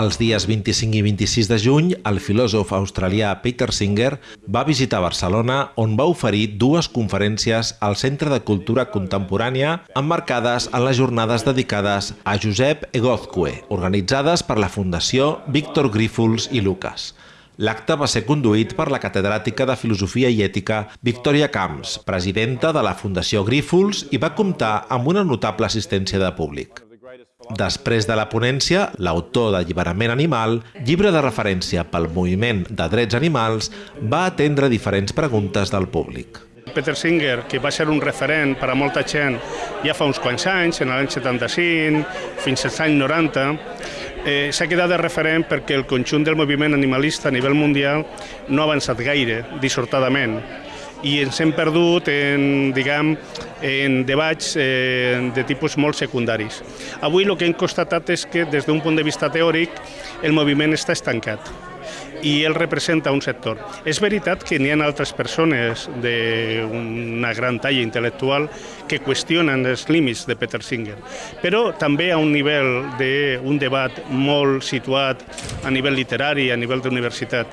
Els dies 25 i 26 de juny, el filòsof australià Peter Singer va visitar Barcelona on va oferir dues conferències al Centre de Cultura Contemporània emmarcades en les jornades dedicades a Josep Egozcue, organitzades per la Fundació Víctor Grífols i Lucas. L'acte va ser conduït per la catedràtica de Filosofia i Ètica Victòria Camps, presidenta de la Fundació Grífols, i va comptar amb una notable assistència de públic. Després de la ponència, l'autor d'Alliberament Animal, llibre de referència pel moviment de drets animals, va atendre diferents preguntes del públic. Peter Singer, que va ser un referent per a molta gent ja fa uns quants anys, en l'any 75, fins als anys 90, eh, s'ha quedat de referent perquè el conjunt del moviment animalista a nivell mundial no ha avançat gaire, dissortadament i ens hem perdut en, diguem, en debats eh, de tipus molt secundaris. Avui el que hem constatat és que des d'un punt de vista teòric el moviment està estancat i ell representa un sector. És veritat que n'hi ha altres persones d'una gran talla intel·lectual que qüestionen els límits de Peter Singer, però també a un nivell d'un debat molt situat a nivell literari, a nivell d'universitat.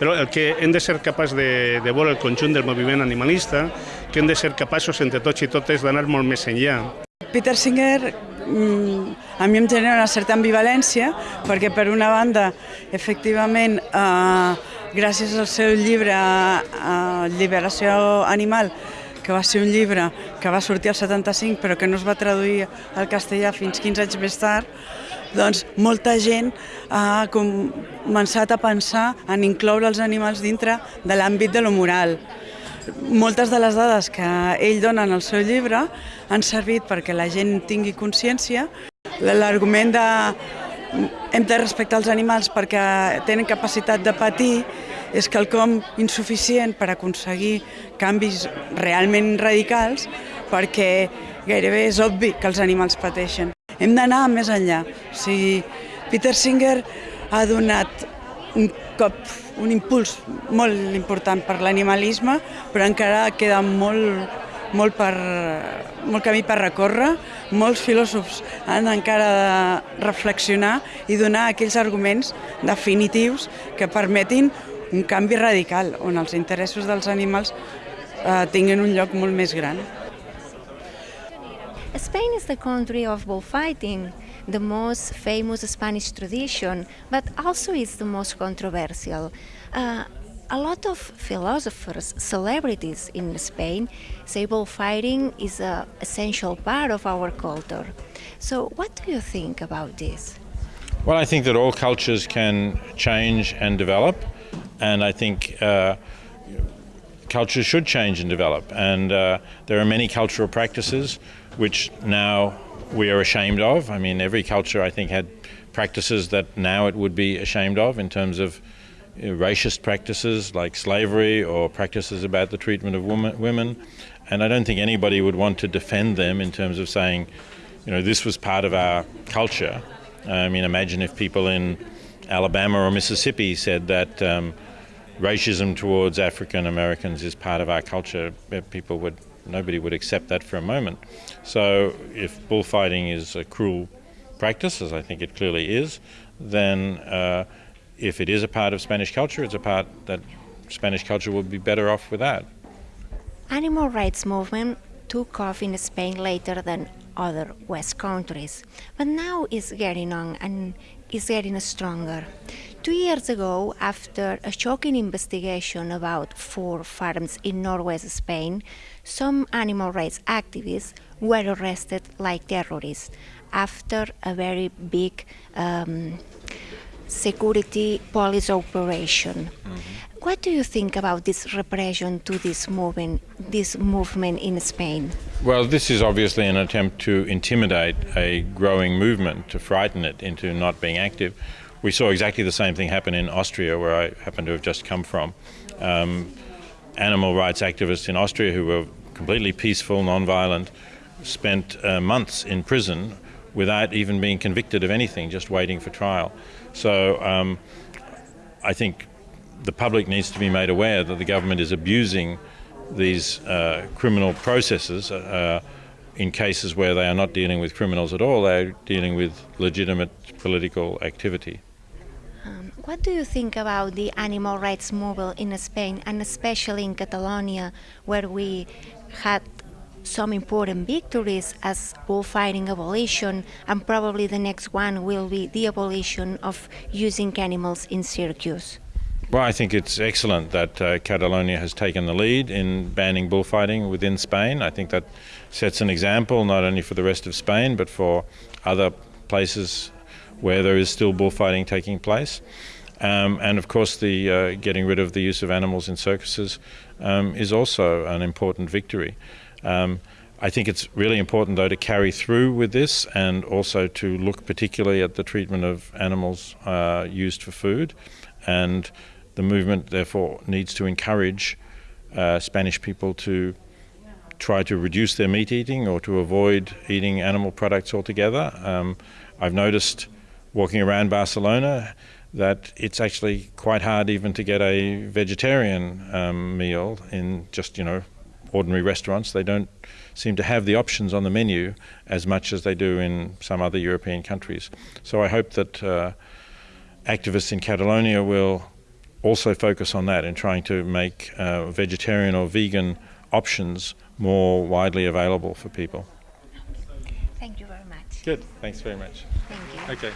Però el que hem de ser capaç de, de veure el conjunt del moviment animalista, que hem de ser capaços entre tots i totes d'anar molt més enllà. Peter Singer Mm, a mi em genera una certa ambivalència perquè per una banda efectivament eh, gràcies al seu llibre eh, Liberació Animal que va ser un llibre que va sortir al 75 però que no es va traduir al castellà fins 15 anys més tard, doncs molta gent ha començat a pensar en incloure els animals dintre de l'àmbit de lo moral moltes de les dades que ell dona en el seu llibre han servit perquè la gent tingui consciència. L'argument de hem de respectar els animals perquè tenen capacitat de patir és quelcom insuficient per aconseguir canvis realment radicals perquè gairebé és obvi que els animals pateixen. Hem d'anar més enllà. O sigui, Peter Singer ha donat un cop, un impuls molt important per l'animalisme, però encara queda molt, molt, per, molt camí per recórrer. Molts filòsofs han encara de reflexionar i donar aquells arguments definitius que permetin un canvi radical, on els interessos dels animals eh, tinguin un lloc molt més gran. Spain is the country of bullfighting. The most famous Spanish tradition, but also is the most controversial. Uh, a lot of philosophers, celebrities in Spain, say bullfighting is an essential part of our culture. So what do you think about this? Well, I think that all cultures can change and develop, and I think uh, cultures should change and develop. And uh, there are many cultural practices which now we are ashamed of. I mean, every culture, I think, had practices that now it would be ashamed of in terms of know, racist practices like slavery or practices about the treatment of woman, women. And I don't think anybody would want to defend them in terms of saying, you know, this was part of our culture. I mean, imagine if people in Alabama or Mississippi said that um, racism towards African Americans is part of our culture. People would nobody would accept that for a moment. So if bullfighting is a cruel practice, as I think it clearly is, then uh, if it is a part of Spanish culture, it's a part that Spanish culture would be better off without. Animal rights movement took off in Spain later than other West countries, but now it's getting on and is getting stronger. Two years ago, after a shocking investigation about four farms in northwest Spain, some animal rights activists were arrested like terrorists after a very big um, security police operation. Mm -hmm. What do you think about this repression to this movement, this movement in Spain? Well, this is obviously an attempt to intimidate a growing movement, to frighten it into not being active. We saw exactly the same thing happen in Austria, where I happen to have just come from. Um, animal rights activists in Austria who were completely peaceful, non-violent, spent uh, months in prison without even being convicted of anything, just waiting for trial. So um, I think the public needs to be made aware that the government is abusing these uh, criminal processes uh, in cases where they are not dealing with criminals at all, they're dealing with legitimate political activity. What do you think about the animal rights movement in Spain and especially in Catalonia, where we had some important victories as bullfighting abolition, and probably the next one will be the abolition of using animals in circus? Well, I think it's excellent that uh, Catalonia has taken the lead in banning bullfighting within Spain. I think that sets an example not only for the rest of Spain but for other places where there is still bullfighting taking place. Um, and of course, the uh, getting rid of the use of animals in circuses um, is also an important victory. Um, I think it's really important, though, to carry through with this and also to look particularly at the treatment of animals uh, used for food. And the movement, therefore, needs to encourage uh, Spanish people to try to reduce their meat eating or to avoid eating animal products altogether. Um, I've noticed walking around Barcelona that it's actually quite hard even to get a vegetarian um, meal in just, you know, ordinary restaurants. They don't seem to have the options on the menu as much as they do in some other European countries. So I hope that uh, activists in Catalonia will also focus on that in trying to make uh, vegetarian or vegan options more widely available for people. Thank you very much. Good, thanks very much. Thank you. Okay.